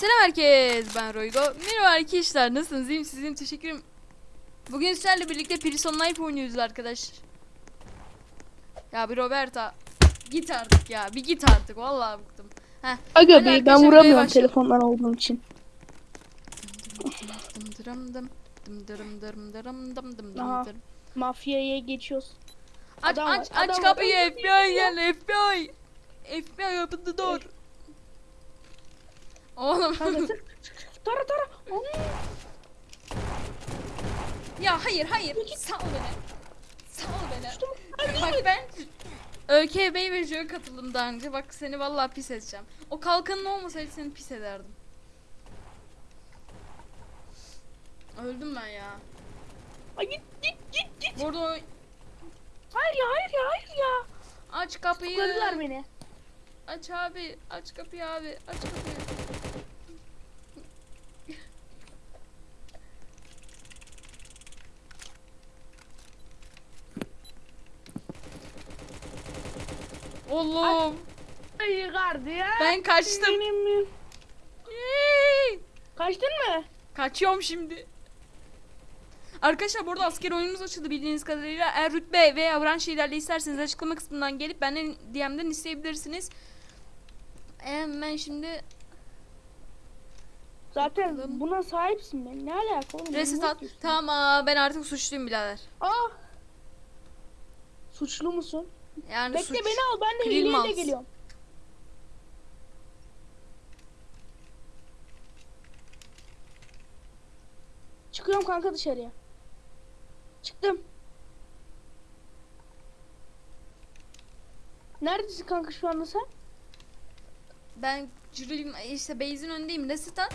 Selam herkes. Ben Roygo. Merhaba arkadaşlar. Nasılsınız? İyiyim. Teşekkür ederim. Bugün sizlerle birlikte Prison Life oynuyoruz arkadaş. Ya bir Roberta. Git artık ya. Bir git artık. Vallahi bıktım. Heh. Aga be ben vuramıyorum telefondan olduğum için. Dım. Mafyaya geçiyoruz. Aç Adam aç adam aç kapıyı FBI gel FBI. FBI open the door. Oğlum. Tara tara. Ya hayır hayır. Sal beni. Sal beni. Hadi Bak ben ÖKB ve JÖ katıldım daha önce. Bak seni vallahi pis edeceğim. O kalkanın olmasaydı seni pis ederdim. Öldüm ben ya. Ay, git git git git. Burada o- Hayır ya hayır ya hayır ya. aç kapıyı. Tutukladılar beni. Aç abi. Aç kapıyı abi. Aç kapıyı. Oğlum. Ay gardiyan. Ben kaçtım. Benim mi? Kaçtın mı? Kaçıyorum şimdi. Arkadaşlar burada asker oyunumuz açıldı bildiğiniz kadarıyla. Eğer rütbe veya branş şeylerle isterseniz açıklama kısmından gelip benden DM'den isteyebilirsiniz. Hemen şimdi Zaten Bakalım. buna sahipsin ben. Ne alaka oğlum? reset at. Tamam aa, ben artık suçluyum birader. Aa. Suçlu musun? Yani Bekle suç. beni al ben de Krilmans. hileyle geliyorum. Çıkıyorum kanka dışarıya. Çıktım. Neredesin kanka şu anda sen? Ben Cürül işte base'in önündeyim. Reset at.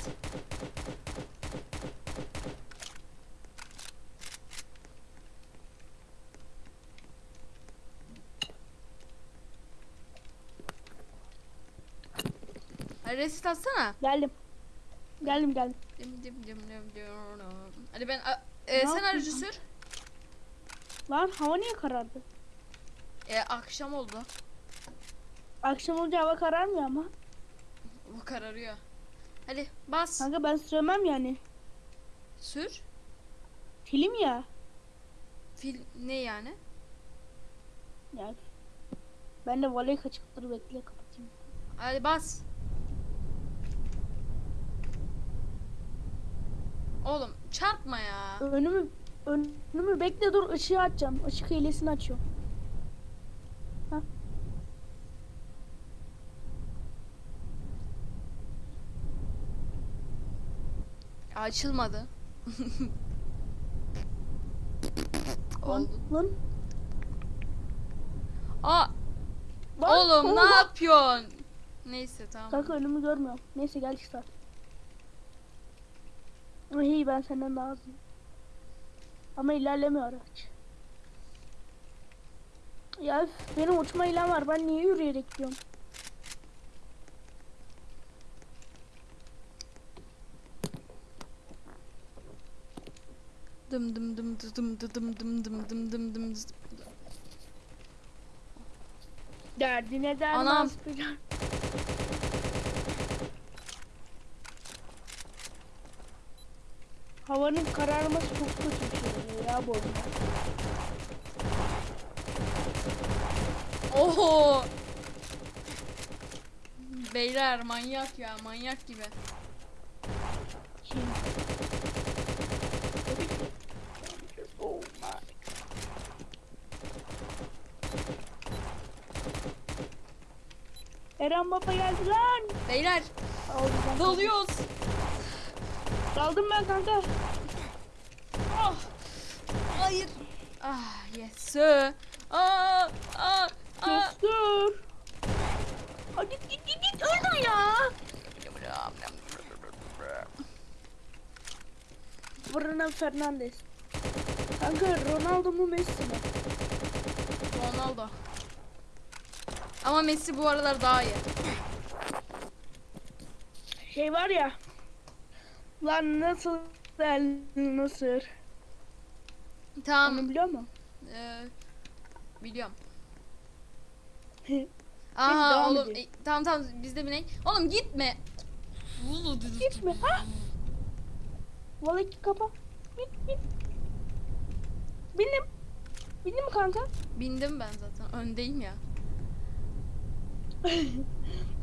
Reset atsana. Geldim. Geldim geldim. Dim dim dim dim dim. Hadi ben a- e, sen aracı sür. Lan hava niye karardı? E, akşam oldu. Akşam olunca hava kararmıyor ama. Bu kararıyor. Hadi bas. Kanka ben sürmem yani. Sür. Film ya. Fil ne yani? Yani. Ben de voley kaçıktır bekle kapatayım. Hadi bas. Oğlum çarpma ya. Önümü önümü bekle dur ışığı açacağım. Işık hilesini açıyorum. Hah. Açılmadı. Oldu. Lan. Aa, Lan, oğlum ne yapıyorsun? Neyse tamam. Kanka önümü görmüyorum. Neyse gel çıkar. İyi ben senden daha hızlıyım. Ama ilerlemiyor araç. Ya üf, benim uçma ilem var. Ben niye yürüyerek gidiyorum? Dım dım dım dı dım dı dım dım dım dım dım dım dı. Derdine derman Anam. sıkacağım. Havanın kararması çok kötü bir şey ya bu oyunda. Oho. Beyler manyak ya manyak gibi. My. Eren Baba geldi lan. Beyler dalıyoruz. Daldım ben kanka. Ah. Hayır. Ah yes sir. Aa, aa, aa. Yes, dur. Hadi git git git git öldür ya. Bruno Fernandes. Kanka Ronaldo mu Messi mi? Ronaldo. Ama Messi bu aralar daha iyi. Şey var ya. Lan nasıl el nasıl? Tamam. Onu biliyor musun? Ee, biliyorum. Aha oğlum e, tamam tamam biz de binek. Oğlum gitme. Gitme. Ha? Vallahi kapa. Bin bin. Bindim. Bindim mi kanka? Bindim ben zaten. Öndeyim ya.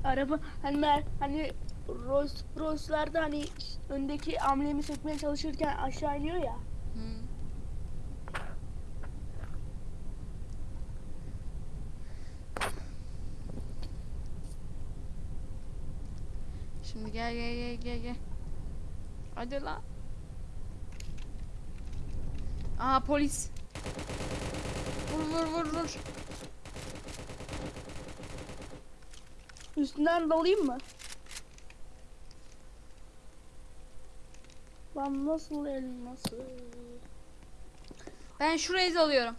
Araba hani hani Rolls Royce'larda hani öndeki amblemi sökmeye çalışırken aşağı iniyor ya. Hı. Şimdi gel gel gel gel gel. Hadi lan. Aa polis. Vur vur vur vur. Üstünden dalayım mı? Lan nasıl el nasıl? Ben şurayı alıyorum.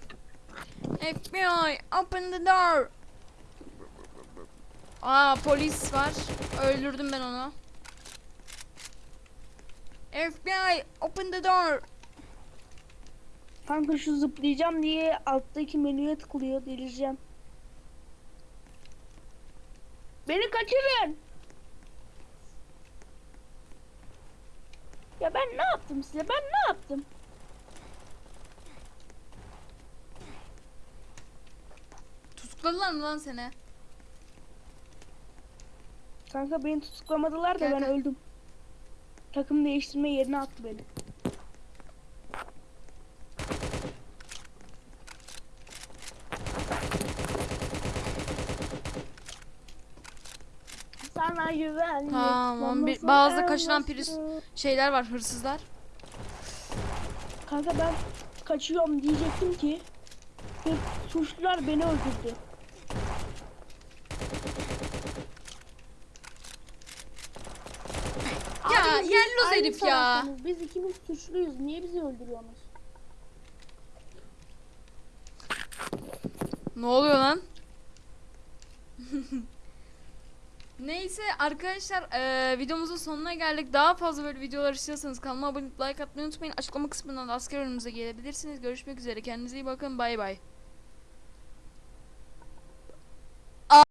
FBI open the door. Aa polis var. Öldürdüm ben onu. FBI open the door. Kanka şu zıplayacağım diye alttaki menüye tıklıyor delireceğim. Beni kaçırın. Ya ben ne yaptım size? Ben ne yaptım? Tutukladılar mı lan seni? Kanka beni tutuklamadılar da Gel, ben öldüm. Takım değiştirme yerine attı beni. Güvenlik. Tamam, bir- bazı kaçıran priz- Şeyler var hırsızlar. Kanka ben kaçıyorum diyecektim ki suçlular beni öldürdü. Ya, yelloz herif ya. Biz ikimiz suçluyuz. Niye bizi öldürüyorsunuz? Ne oluyor lan? Neyse arkadaşlar eee, videomuzun sonuna geldik. Daha fazla böyle videolar istiyorsanız kanalıma abone like atmayı unutmayın. Açıklama kısmından da asker önümüze gelebilirsiniz. Görüşmek üzere. Kendinize iyi bakın. Bay bay.